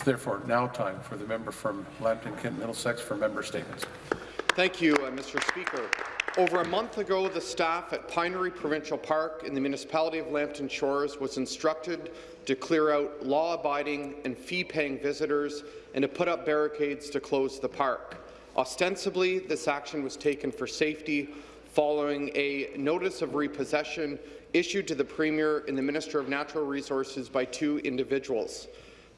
It's therefore now time for the member from Lambton Kent Middlesex for member statements. Thank you, uh, Mr. Speaker. Over a month ago, the staff at Pinery Provincial Park in the municipality of Lambton Shores was instructed to clear out law-abiding and fee-paying visitors and to put up barricades to close the park. Ostensibly, this action was taken for safety following a notice of repossession issued to the Premier and the Minister of Natural Resources by two individuals.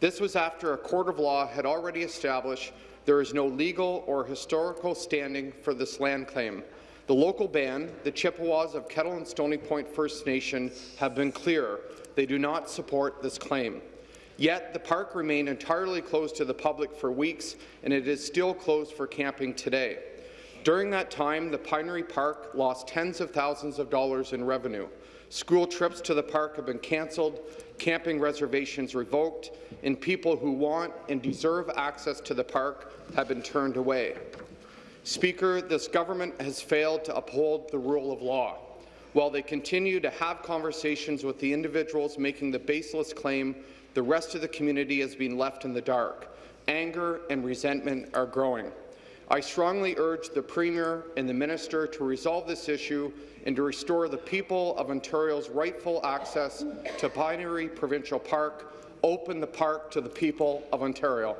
This was after a court of law had already established there is no legal or historical standing for this land claim. The local band, the Chippewas of Kettle and Stony Point First Nation, have been clear. They do not support this claim. Yet the park remained entirely closed to the public for weeks, and it is still closed for camping today. During that time, the Pinery Park lost tens of thousands of dollars in revenue. School trips to the park have been cancelled, camping reservations revoked, and people who want and deserve access to the park have been turned away. Speaker, this government has failed to uphold the rule of law. While they continue to have conversations with the individuals making the baseless claim, the rest of the community has been left in the dark. Anger and resentment are growing. I strongly urge the Premier and the Minister to resolve this issue and to restore the people of Ontario's rightful access to Pinery Provincial Park, open the park to the people of Ontario.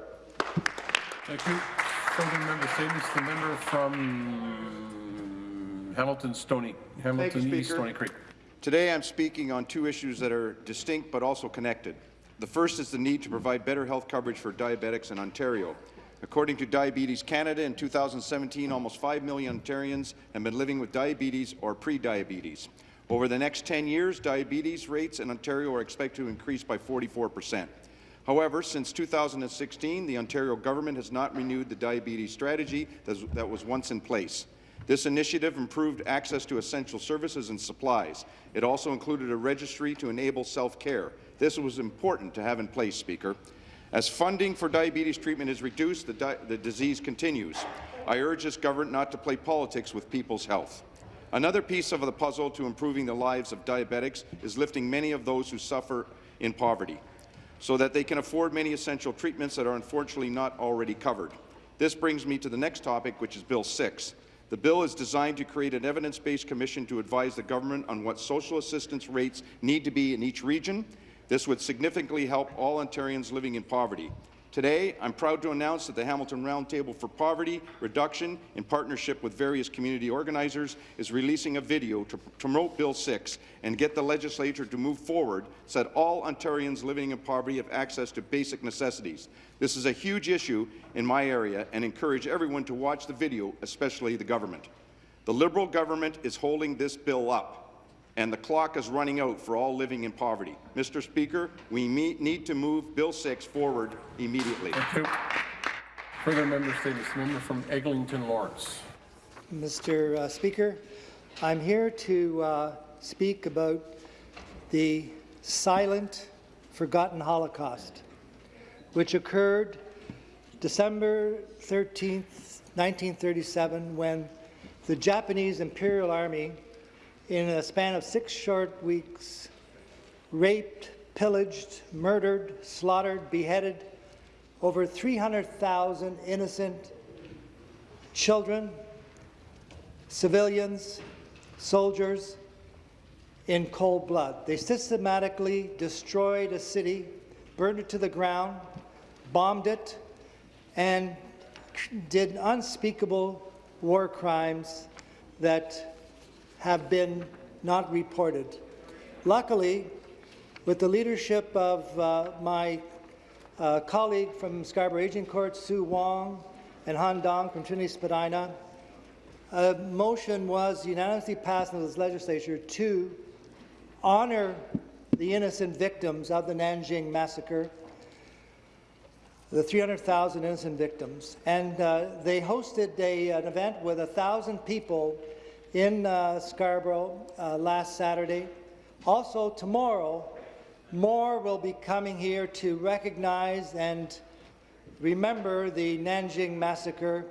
Thank you. Further member statements. The member from Hamilton Stoney, Hamilton you, East Speaker. Stoney Creek. Today I'm speaking on two issues that are distinct but also connected. The first is the need to provide better health coverage for diabetics in Ontario. According to Diabetes Canada, in 2017, almost 5 million Ontarians have been living with diabetes or pre-diabetes. Over the next 10 years, diabetes rates in Ontario are expected to increase by 44 percent. However, since 2016, the Ontario government has not renewed the diabetes strategy that was once in place. This initiative improved access to essential services and supplies. It also included a registry to enable self-care. This was important to have in place, Speaker. As funding for diabetes treatment is reduced, the, di the disease continues. I urge this government not to play politics with people's health. Another piece of the puzzle to improving the lives of diabetics is lifting many of those who suffer in poverty so that they can afford many essential treatments that are unfortunately not already covered. This brings me to the next topic, which is Bill 6. The bill is designed to create an evidence-based commission to advise the government on what social assistance rates need to be in each region this would significantly help all Ontarians living in poverty. Today, I'm proud to announce that the Hamilton Roundtable for Poverty Reduction, in partnership with various community organizers, is releasing a video to promote Bill 6 and get the legislature to move forward so that all Ontarians living in poverty have access to basic necessities. This is a huge issue in my area and encourage everyone to watch the video, especially the government. The Liberal government is holding this bill up and the clock is running out for all living in poverty. Mr. Speaker, we need to move Bill 6 forward immediately. Thank you. Further member statements. Member from Eglinton Lawrence. Mr. Uh, Speaker, I'm here to uh, speak about the silent, forgotten Holocaust, which occurred December 13, 1937, when the Japanese Imperial Army in a span of six short weeks, raped, pillaged, murdered, slaughtered, beheaded over 300,000 innocent children, civilians, soldiers in cold blood. They systematically destroyed a city, burned it to the ground, bombed it, and did unspeakable war crimes that have been not reported. Luckily, with the leadership of uh, my uh, colleague from Scarborough Agincourt, Soo Wong, and Han Dong from Trinity Spadina, a motion was unanimously passed in this legislature to honour the innocent victims of the Nanjing massacre, the 300,000 innocent victims. And uh, they hosted a, an event with 1,000 people in uh, Scarborough uh, last Saturday. Also, tomorrow, more will be coming here to recognize and remember the Nanjing massacre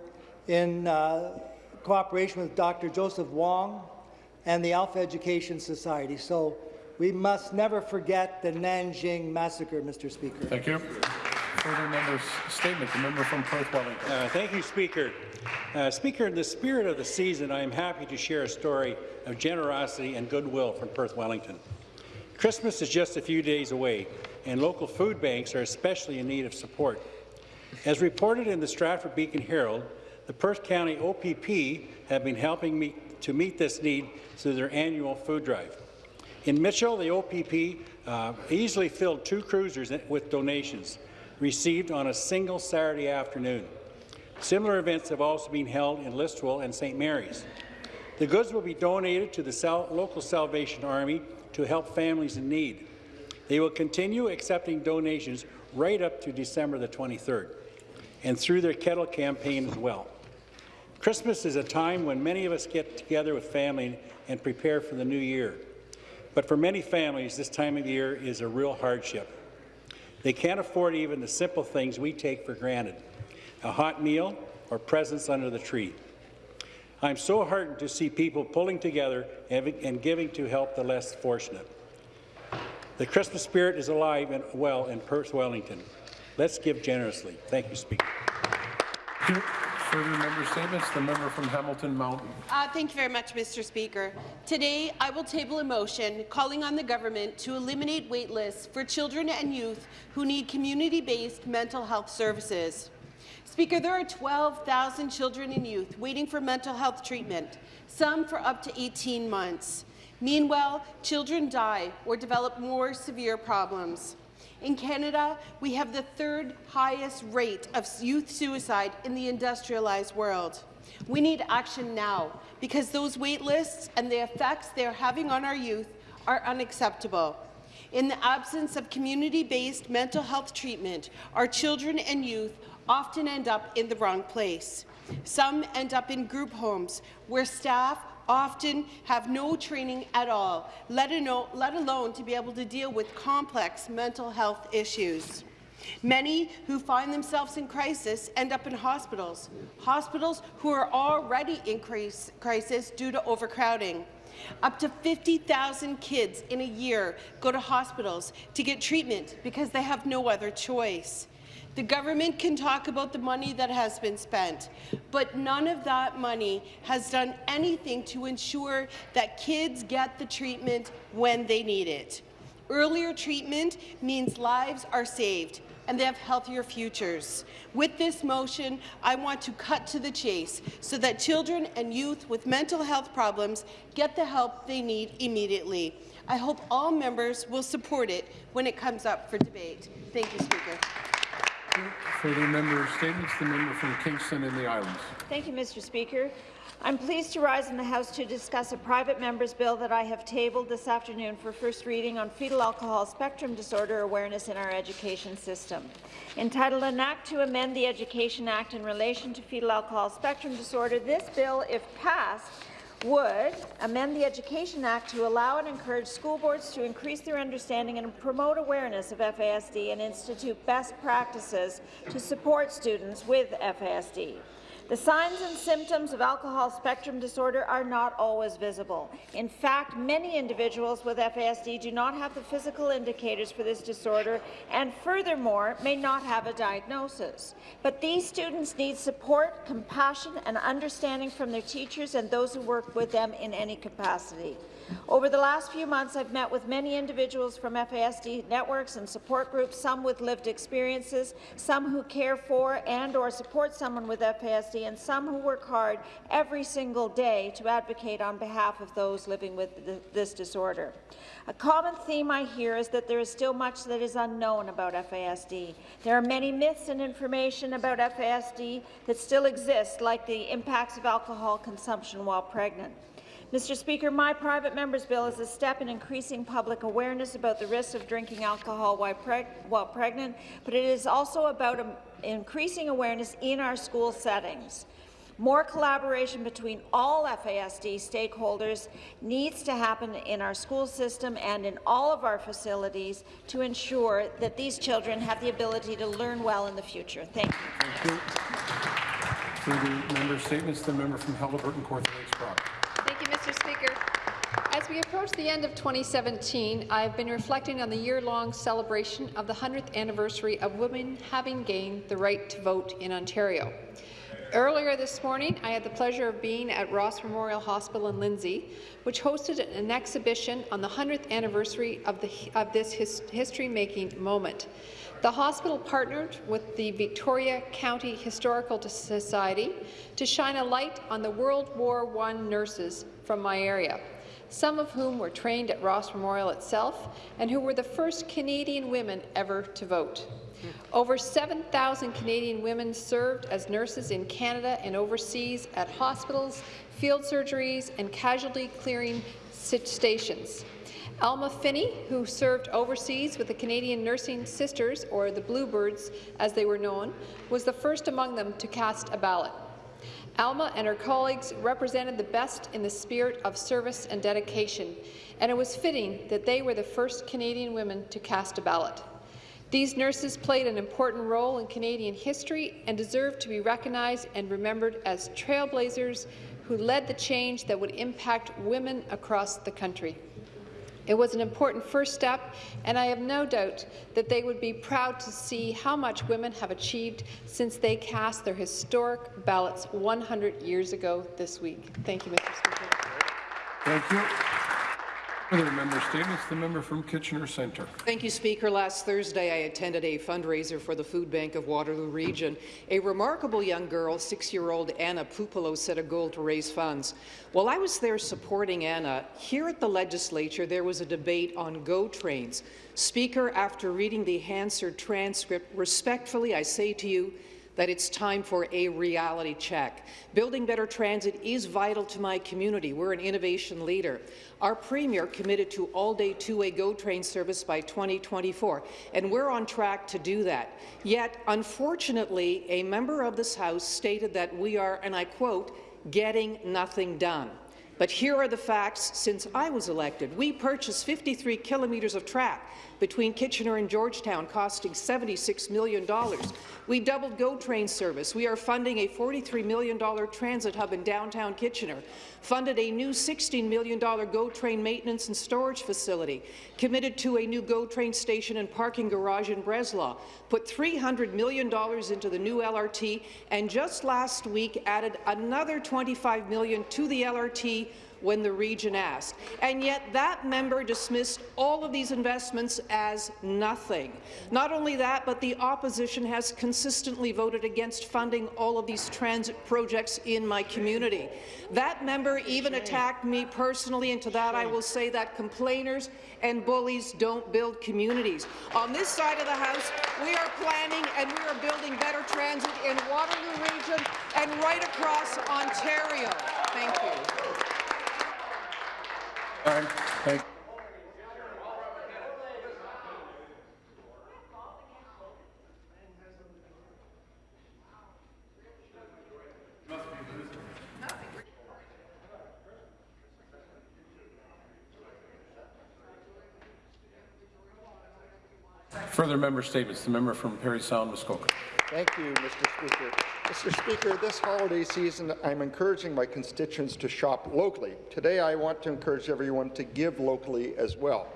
in uh, cooperation with Dr. Joseph Wong and the Alpha Education Society. So we must never forget the Nanjing massacre, Mr. Speaker. Thank you. Further members' statement, the member from Perth Wellington. Uh, Thank you, Speaker. Uh, Speaker, in the spirit of the season, I am happy to share a story of generosity and goodwill from Perth Wellington. Christmas is just a few days away, and local food banks are especially in need of support. As reported in the Stratford Beacon Herald, the Perth County OPP have been helping me to meet this need through their annual food drive. In Mitchell, the OPP uh, easily filled two cruisers with donations received on a single Saturday afternoon. Similar events have also been held in Listowel and St. Mary's. The goods will be donated to the local Salvation Army to help families in need. They will continue accepting donations right up to December the 23rd, and through their kettle campaign as well. Christmas is a time when many of us get together with family and prepare for the new year. But for many families, this time of year is a real hardship. They can't afford even the simple things we take for granted, a hot meal or presents under the tree. I'm so heartened to see people pulling together and giving to help the less fortunate. The Christmas spirit is alive and well in Perth Wellington. Let's give generously. Thank you, Speaker. Further member statements, the member from Hamilton Mountain. Uh, thank you very much, Mr. Speaker. Today, I will table a motion calling on the government to eliminate wait lists for children and youth who need community-based mental health services. Speaker, there are 12,000 children and youth waiting for mental health treatment, some for up to 18 months. Meanwhile, children die or develop more severe problems. In Canada, we have the third highest rate of youth suicide in the industrialized world. We need action now because those wait lists and the effects they are having on our youth are unacceptable. In the absence of community-based mental health treatment, our children and youth often end up in the wrong place. Some end up in group homes where staff often have no training at all, let alone, to be able to deal with complex mental health issues. Many who find themselves in crisis end up in hospitals, hospitals who are already in crisis due to overcrowding. Up to 50,000 kids in a year go to hospitals to get treatment because they have no other choice. The government can talk about the money that has been spent, but none of that money has done anything to ensure that kids get the treatment when they need it. Earlier treatment means lives are saved and they have healthier futures. With this motion, I want to cut to the chase so that children and youth with mental health problems get the help they need immediately. I hope all members will support it when it comes up for debate. Thank you, Speaker. Further member statements, the member from Kingston and the Islands. Thank you, Mr. Speaker. I'm pleased to rise in the House to discuss a private member's bill that I have tabled this afternoon for first reading on fetal alcohol spectrum disorder awareness in our education system. Entitled An Act to Amend the Education Act in relation to fetal alcohol spectrum disorder, this bill, if passed, would amend the Education Act to allow and encourage school boards to increase their understanding and promote awareness of FASD and institute best practices to support students with FASD. The signs and symptoms of alcohol spectrum disorder are not always visible. In fact, many individuals with FASD do not have the physical indicators for this disorder and furthermore may not have a diagnosis. But these students need support, compassion and understanding from their teachers and those who work with them in any capacity. Over the last few months, I've met with many individuals from FASD networks and support groups, some with lived experiences, some who care for and or support someone with FASD, and some who work hard every single day to advocate on behalf of those living with this disorder. A common theme I hear is that there is still much that is unknown about FASD. There are many myths and information about FASD that still exist, like the impacts of alcohol consumption while pregnant. Mr. Speaker, my private member's bill is a step in increasing public awareness about the risks of drinking alcohol while, preg while pregnant, but it is also about increasing awareness in our school settings. More collaboration between all FASD stakeholders needs to happen in our school system and in all of our facilities to ensure that these children have the ability to learn well in the future. Thank you. Thank you. Further member statements, the member from Haliburton, Kawartha Lakes Brock. Mr. Speaker. As we approach the end of 2017, I have been reflecting on the year-long celebration of the 100th anniversary of women having gained the right to vote in Ontario. Earlier this morning, I had the pleasure of being at Ross Memorial Hospital in Lindsay, which hosted an exhibition on the 100th anniversary of, the, of this his, history-making moment. The hospital partnered with the Victoria County Historical Society to shine a light on the World War I nurses from my area some of whom were trained at Ross Memorial itself and who were the first Canadian women ever to vote. Over 7,000 Canadian women served as nurses in Canada and overseas at hospitals, field surgeries, and casualty clearing stations. Alma Finney, who served overseas with the Canadian Nursing Sisters, or the Bluebirds as they were known, was the first among them to cast a ballot. Alma and her colleagues represented the best in the spirit of service and dedication, and it was fitting that they were the first Canadian women to cast a ballot. These nurses played an important role in Canadian history and deserve to be recognized and remembered as trailblazers who led the change that would impact women across the country. It was an important first step, and I have no doubt that they would be proud to see how much women have achieved since they cast their historic ballots 100 years ago this week. Thank you, Mr. Speaker. Thank you. Member statements, the member from Kitchener Centre. Thank you, Speaker. Last Thursday, I attended a fundraiser for the Food Bank of Waterloo Region. A remarkable young girl, six-year-old Anna Pupolo, set a goal to raise funds. While I was there supporting Anna, here at the legislature, there was a debate on GO trains. Speaker, after reading the Hansard transcript, respectfully, I say to you, that it's time for a reality check. Building better transit is vital to my community. We're an innovation leader. Our Premier committed to all-day two-way GO train service by 2024, and we're on track to do that. Yet, unfortunately, a member of this House stated that we are, and I quote, getting nothing done. But here are the facts since I was elected. We purchased 53 kilometres of track between Kitchener and Georgetown, costing $76 million. We doubled GO train service. We are funding a $43 million transit hub in downtown Kitchener, funded a new $16 million GO train maintenance and storage facility, committed to a new GO train station and parking garage in Breslau, put $300 million into the new LRT, and just last week added another 25 million to the LRT when the region asked. And yet that member dismissed all of these investments as nothing. Not only that, but the opposition has consistently voted against funding all of these transit projects in my community. That member even attacked me personally, and to that I will say that complainers and bullies don't build communities. On this side of the House, we are planning and we are building better transit in Waterloo Region and right across Ontario. Thank you. Thank Further member statements. The member from Parry Sound, Muskoka. Thank you, Mr. Speaker. Mr. Speaker, this holiday season, I'm encouraging my constituents to shop locally. Today, I want to encourage everyone to give locally as well.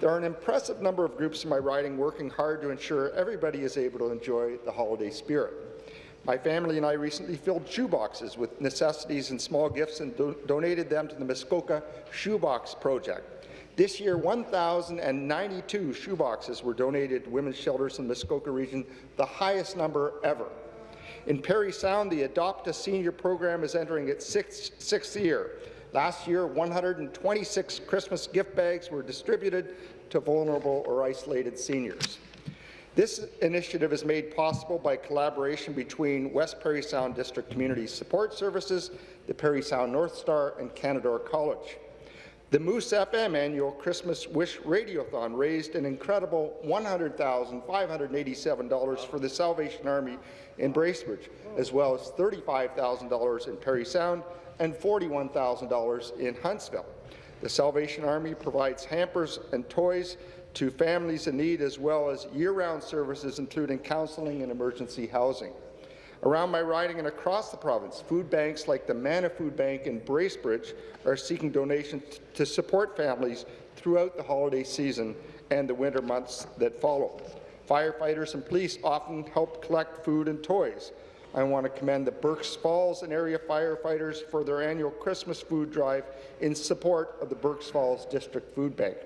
There are an impressive number of groups in my riding working hard to ensure everybody is able to enjoy the holiday spirit. My family and I recently filled shoeboxes with necessities and small gifts and do donated them to the Muskoka Shoebox Project. This year, 1,092 shoeboxes were donated to women's shelters in the Muskoka region, the highest number ever. In Parry Sound, the Adopt a Senior program is entering its sixth, sixth year. Last year, 126 Christmas gift bags were distributed to vulnerable or isolated seniors. This initiative is made possible by collaboration between West Parry Sound District Community Support Services, the Parry Sound North Star, and Canadore College. The Moose FM annual Christmas Wish Radiothon raised an incredible $100,587 for the Salvation Army in Bracebridge, as well as $35,000 in Parry Sound and $41,000 in Huntsville. The Salvation Army provides hampers and toys to families in need, as well as year-round services, including counselling and emergency housing. Around my riding and across the province, food banks like the Manna Food Bank in Bracebridge are seeking donations to support families throughout the holiday season and the winter months that follow. Firefighters and police often help collect food and toys. I want to commend the Burk's Falls and area firefighters for their annual Christmas food drive in support of the Burk's Falls District Food Bank.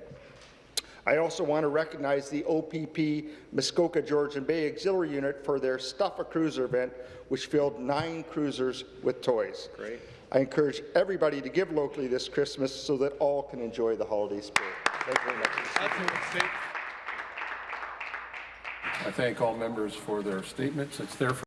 I also want to recognize the OPP Muskoka Georgian Bay Auxiliary Unit for their Stuff a Cruiser event, which filled nine cruisers with toys. Great. I encourage everybody to give locally this Christmas so that all can enjoy the holiday spirit. Thank you very much. I thank all members for their statements. It's there for